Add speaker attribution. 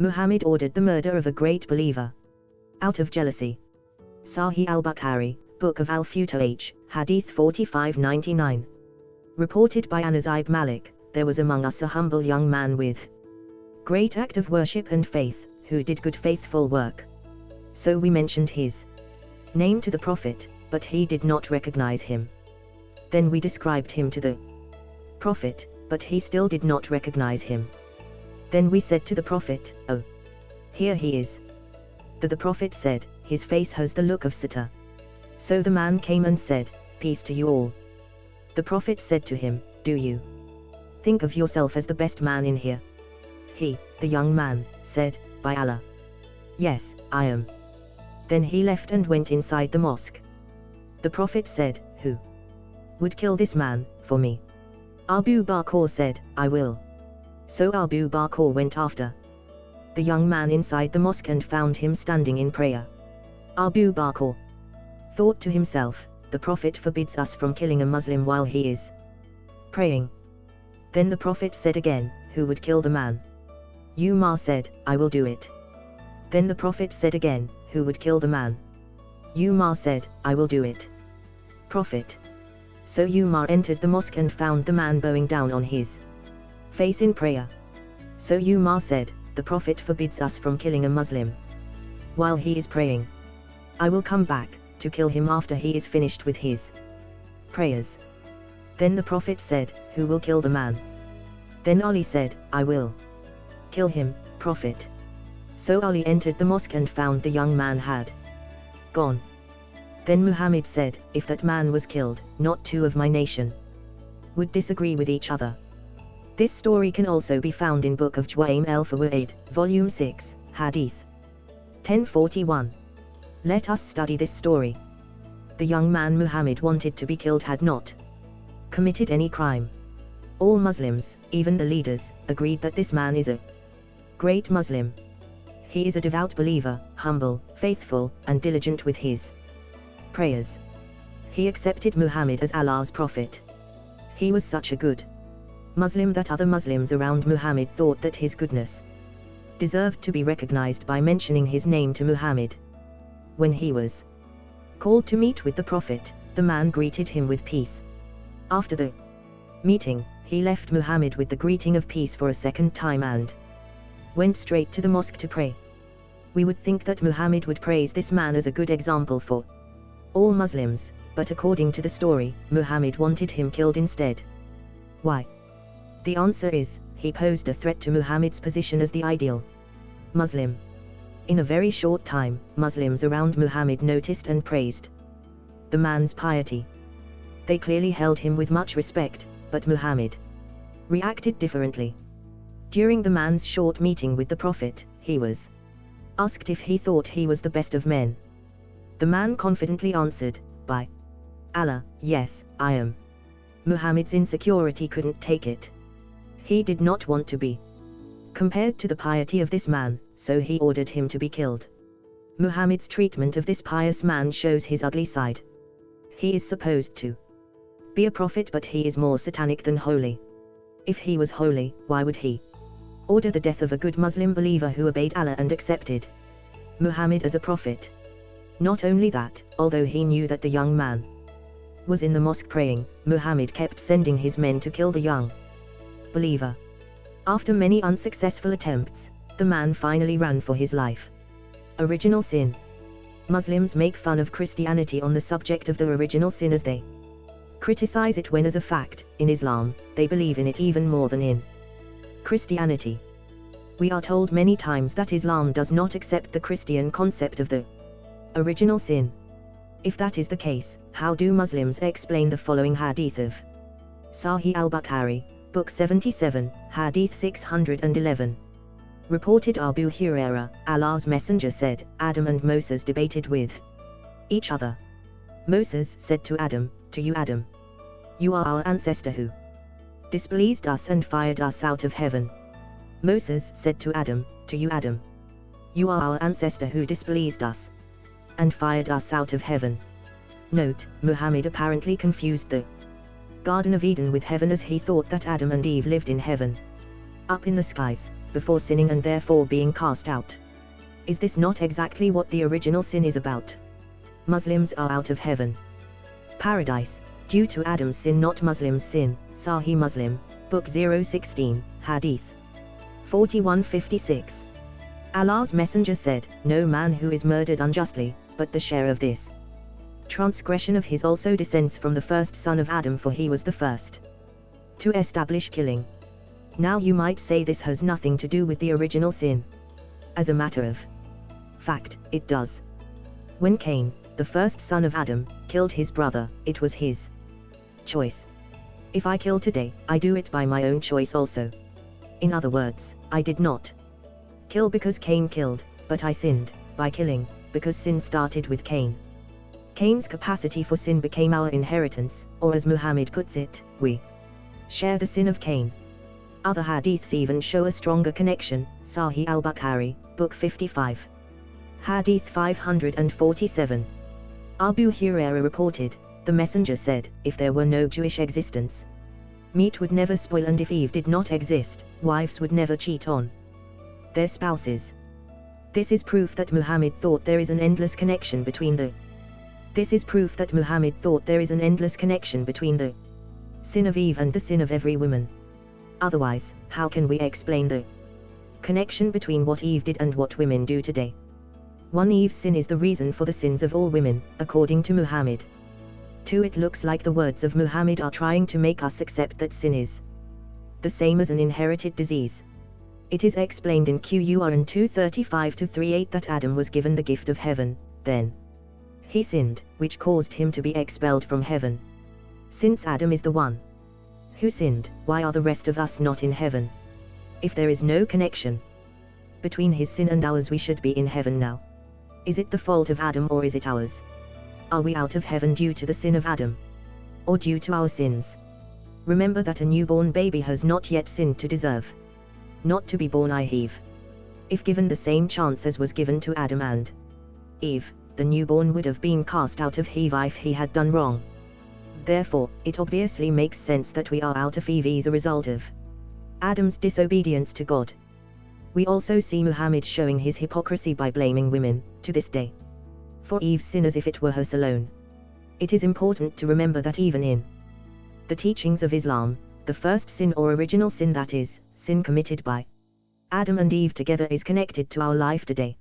Speaker 1: Muhammad ordered the murder of a great believer. Out of jealousy. Sahih al-Bukhari, Book of Al-Futuh, Hadith 4599. Reported by Anas ibn Malik, there was among us a humble young man with great act of worship and faith, who did good faithful work. So we mentioned his name to the Prophet, but he did not recognize him. Then we described him to the Prophet, but he still did not recognize him. Then we said to the Prophet, Oh! Here he is. The, the Prophet said, His face has the look of Sita. So the man came and said, Peace to you all. The Prophet said to him, Do you think of yourself as the best man in here? He, the young man, said, By Allah. Yes, I am. Then he left and went inside the mosque. The Prophet said, Who would kill this man, for me? Abu Bakr said, I will. So Abu Bakr went after the young man inside the mosque and found him standing in prayer. Abu Bakr thought to himself, the Prophet forbids us from killing a Muslim while he is praying. Then the Prophet said again, Who would kill the man? Umar said, I will do it. Then the Prophet said again, Who would kill the man? Umar said, I will do it. Prophet. So Umar entered the mosque and found the man bowing down on his face in prayer. So Umar said, the Prophet forbids us from killing a Muslim. While he is praying. I will come back, to kill him after he is finished with his prayers. Then the Prophet said, Who will kill the man? Then Ali said, I will. Kill him, Prophet. So Ali entered the mosque and found the young man had gone. Then Muhammad said, If that man was killed, not two of my nation would disagree with each other. This story can also be found in Book of Juwaym el Fawaid, Volume 6, Hadith 1041. Let us study this story. The young man Muhammad wanted to be killed had not committed any crime. All Muslims, even the leaders, agreed that this man is a great Muslim. He is a devout believer, humble, faithful, and diligent with his prayers. He accepted Muhammad as Allah's prophet. He was such a good Muslim that other Muslims around Muhammad thought that his goodness deserved to be recognized by mentioning his name to Muhammad. When he was called to meet with the Prophet, the man greeted him with peace. After the meeting, he left Muhammad with the greeting of peace for a second time and went straight to the mosque to pray. We would think that Muhammad would praise this man as a good example for all Muslims, but according to the story, Muhammad wanted him killed instead. Why? The answer is, he posed a threat to Muhammad's position as the ideal Muslim. In a very short time, Muslims around Muhammad noticed and praised the man's piety. They clearly held him with much respect, but Muhammad reacted differently. During the man's short meeting with the Prophet, he was asked if he thought he was the best of men. The man confidently answered, By Allah, yes, I am. Muhammad's insecurity couldn't take it. He did not want to be compared to the piety of this man, so he ordered him to be killed. Muhammad's treatment of this pious man shows his ugly side. He is supposed to be a prophet but he is more satanic than holy. If he was holy, why would he order the death of a good Muslim believer who obeyed Allah and accepted Muhammad as a prophet? Not only that, although he knew that the young man was in the mosque praying, Muhammad kept sending his men to kill the young believer. After many unsuccessful attempts, the man finally ran for his life. Original Sin Muslims make fun of Christianity on the subject of the original sin as they criticize it when as a fact, in Islam, they believe in it even more than in Christianity. We are told many times that Islam does not accept the Christian concept of the original sin. If that is the case, how do Muslims explain the following hadith of Sahih al-Bukhari, Book 77, Hadith 611. Reported Abu Huraira, Allah's Messenger said, Adam and Moses debated with each other. Moses said to Adam, To you Adam. You are our ancestor who displeased us and fired us out of heaven. Moses said to Adam, To you Adam. You are our ancestor who displeased us and fired us out of heaven. Note, Muhammad apparently confused the Garden of Eden with heaven as he thought that Adam and Eve lived in heaven. Up in the skies. before sinning and therefore being cast out. Is this not exactly what the original sin is about? Muslims are out of heaven. Paradise, due to Adam's sin not Muslim's sin, Sahih Muslim, Book 016, Hadith 4156. Allah's Messenger said, No man who is murdered unjustly, but the share of this transgression of his also descends from the first son of Adam for he was the first to establish killing. Now you might say this has nothing to do with the original sin. As a matter of fact, it does. When Cain, the first son of Adam, killed his brother, it was his choice. If I kill today, I do it by my own choice also. In other words, I did not kill because Cain killed, but I sinned, by killing, because sin started with Cain. Cain's capacity for sin became our inheritance, or as Muhammad puts it, we share the sin of Cain. Other hadiths even show a stronger connection, Sahih al-Bukhari, Book 55. Hadith 547. Abu Huraira reported, the messenger said, if there were no Jewish existence, meat would never spoil and if Eve did not exist, wives would never cheat on their spouses. This is proof that Muhammad thought there is an endless connection between the this is proof that Muhammad thought there is an endless connection between the sin of Eve and the sin of every woman. Otherwise, how can we explain the connection between what Eve did and what women do today? One Eve's sin is the reason for the sins of all women, according to Muhammad. 2. It looks like the words of Muhammad are trying to make us accept that sin is the same as an inherited disease. It is explained in Qur'an 235 to 38 that Adam was given the gift of heaven, then he sinned, which caused him to be expelled from heaven. Since Adam is the one who sinned, why are the rest of us not in heaven? If there is no connection between his sin and ours, we should be in heaven now. Is it the fault of Adam or is it ours? Are we out of heaven due to the sin of Adam? Or due to our sins? Remember that a newborn baby has not yet sinned to deserve not to be born I Eve. If given the same chance as was given to Adam and Eve, the newborn would have been cast out of Eve if he had done wrong. Therefore, it obviously makes sense that we are out of Eve as a result of Adam's disobedience to God. We also see Muhammad showing his hypocrisy by blaming women, to this day, for Eve's sin as if it were hers alone. It is important to remember that even in the teachings of Islam, the first sin or original sin that is, sin committed by Adam and Eve together is connected to our life today.